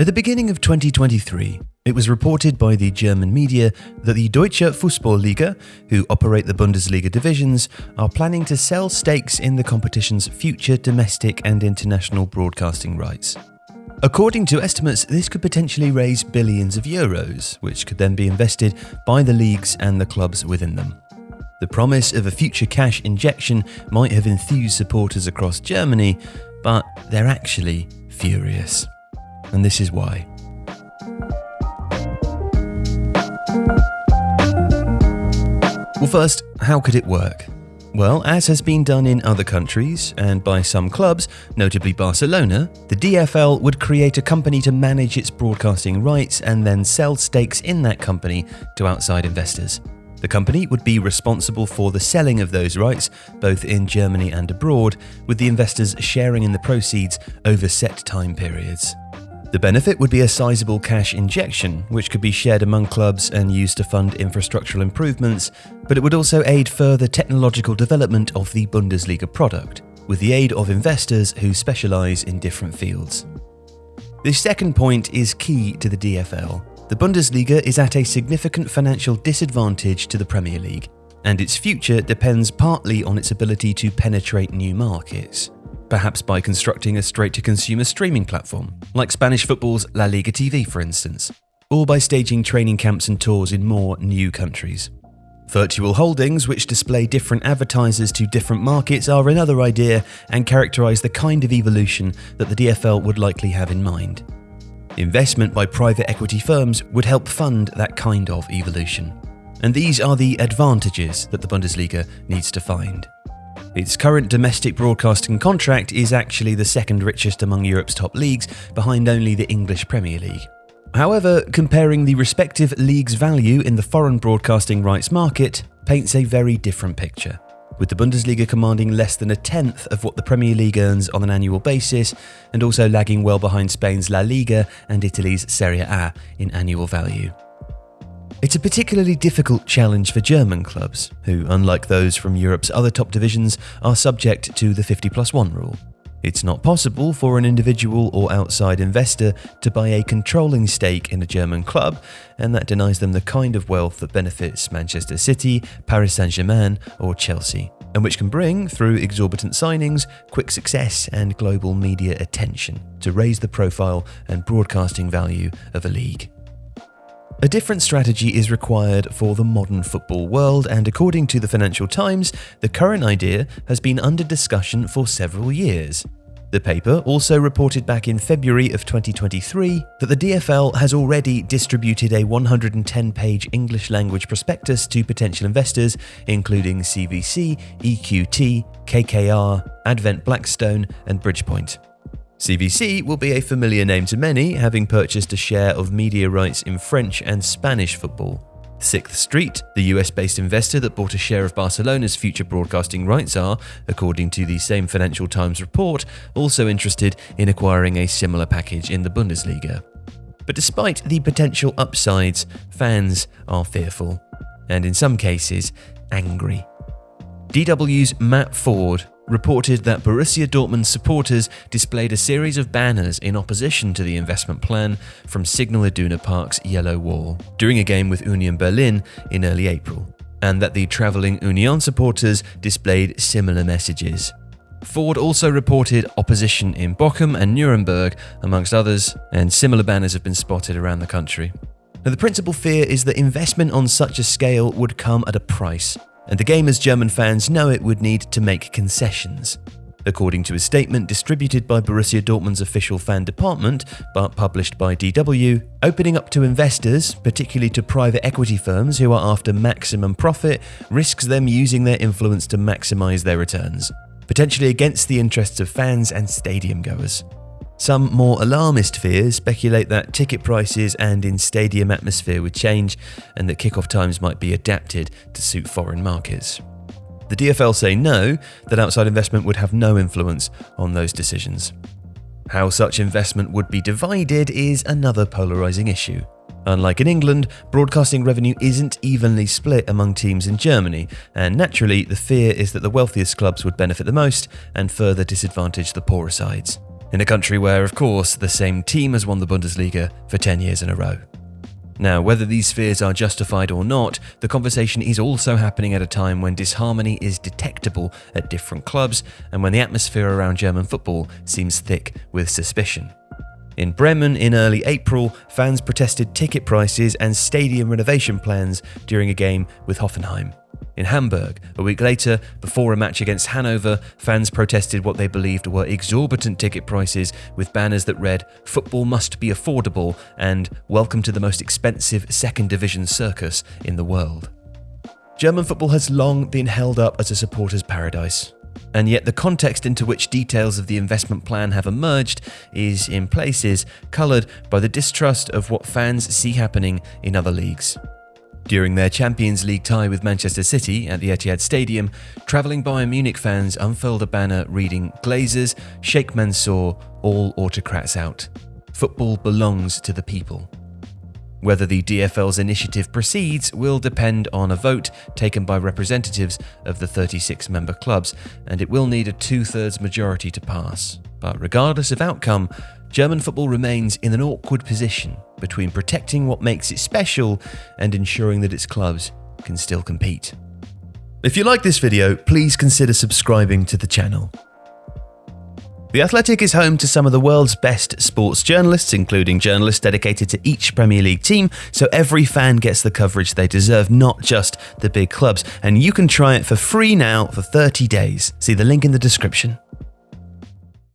At the beginning of 2023, it was reported by the German media that the Deutsche Fußballliga, who operate the Bundesliga divisions, are planning to sell stakes in the competition's future domestic and international broadcasting rights. According to estimates, this could potentially raise billions of euros, which could then be invested by the leagues and the clubs within them. The promise of a future cash injection might have enthused supporters across Germany, but they're actually furious and this is why. Well, first, how could it work? Well, as has been done in other countries and by some clubs, notably Barcelona, the DFL would create a company to manage its broadcasting rights and then sell stakes in that company to outside investors. The company would be responsible for the selling of those rights, both in Germany and abroad, with the investors sharing in the proceeds over set time periods. The benefit would be a sizable cash injection, which could be shared among clubs and used to fund infrastructural improvements, but it would also aid further technological development of the Bundesliga product, with the aid of investors who specialise in different fields. This second point is key to the DFL. The Bundesliga is at a significant financial disadvantage to the Premier League, and its future depends partly on its ability to penetrate new markets perhaps by constructing a straight to consumer streaming platform, like Spanish football's La Liga TV, for instance, or by staging training camps and tours in more new countries. Virtual hoardings, which display different advertisers to different markets, are another idea and characterise the kind of evolution that the DFL would likely have in mind. Investment by private equity firms would help fund that kind of evolution. And these are the advantages that the Bundesliga needs to find. Its current domestic broadcasting contract is actually the second richest among Europe's top leagues, behind only the English Premier League. However, comparing the respective leagues' value in the foreign broadcasting rights market paints a very different picture, with the Bundesliga commanding less than a tenth of what the Premier League earns on an annual basis, and also lagging well behind Spain's La Liga and Italy's Serie A in annual value. It's a particularly difficult challenge for German clubs, who, unlike those from Europe's other top divisions, are subject to the 50 plus 1 rule. It's not possible for an individual or outside investor to buy a controlling stake in a German club, and that denies them the kind of wealth that benefits Manchester City, Paris Saint Germain, or Chelsea, and which can bring, through exorbitant signings, quick success and global media attention to raise the profile and broadcasting value of a league. A different strategy is required for the modern football world, and according to the Financial Times, the current idea has been under discussion for several years. The paper also reported back in February of 2023 that the DFL has already distributed a 110 page English language prospectus to potential investors, including CVC, EQT, KKR, Advent Blackstone, and Bridgepoint. CVC will be a familiar name to many, having purchased a share of media rights in French and Spanish football. Sixth Street, the US based investor that bought a share of Barcelona's future broadcasting rights, are, according to the same Financial Times report, also interested in acquiring a similar package in the Bundesliga. But despite the potential upsides, fans are fearful, and in some cases, angry. DW's Matt Ford reported that Borussia Dortmund supporters displayed a series of banners in opposition to the investment plan from Signal Iduna Park's Yellow Wall during a game with Union Berlin in early April, and that the travelling Union supporters displayed similar messages. Ford also reported opposition in Bochum and Nuremberg, amongst others, and similar banners have been spotted around the country. Now, the principal fear is that investment on such a scale would come at a price, and the game as German fans know it would need to make concessions. According to a statement distributed by Borussia Dortmund's official fan department, but published by DW, opening up to investors, particularly to private equity firms who are after maximum profit, risks them using their influence to maximize their returns, potentially against the interests of fans and stadium goers. Some more alarmist fears speculate that ticket prices and in stadium atmosphere would change and that kickoff times might be adapted to suit foreign markets. The DFL say no, that outside investment would have no influence on those decisions. How such investment would be divided is another polarising issue. Unlike in England, broadcasting revenue isn't evenly split among teams in Germany, and naturally, the fear is that the wealthiest clubs would benefit the most and further disadvantage the poorer sides. In a country where, of course, the same team has won the Bundesliga for 10 years in a row. Now, whether these fears are justified or not, the conversation is also happening at a time when disharmony is detectable at different clubs and when the atmosphere around German football seems thick with suspicion. In Bremen in early April, fans protested ticket prices and stadium renovation plans during a game with Hoffenheim. In Hamburg, a week later, before a match against Hanover, fans protested what they believed were exorbitant ticket prices with banners that read, Football must be affordable and Welcome to the most expensive second division circus in the world. German football has long been held up as a supporter's paradise. And yet, the context into which details of the investment plan have emerged is, in places, coloured by the distrust of what fans see happening in other leagues. During their Champions League tie with Manchester City at the Etihad Stadium, travelling Bayern Munich fans unfurled a banner reading Glazers, Sheikh Mansour, all autocrats out. Football belongs to the people. Whether the DFL's initiative proceeds will depend on a vote taken by representatives of the 36 member clubs, and it will need a two thirds majority to pass. But regardless of outcome, German football remains in an awkward position between protecting what makes it special and ensuring that its clubs can still compete. If you like this video, please consider subscribing to the channel. The Athletic is home to some of the world's best sports journalists, including journalists dedicated to each Premier League team, so every fan gets the coverage they deserve, not just the big clubs. And you can try it for free now for 30 days. See the link in the description.